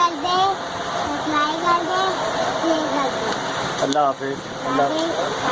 کر دے سبسکرائب کر they share کر دے۔ اللہ حافظ اللہ حافظ۔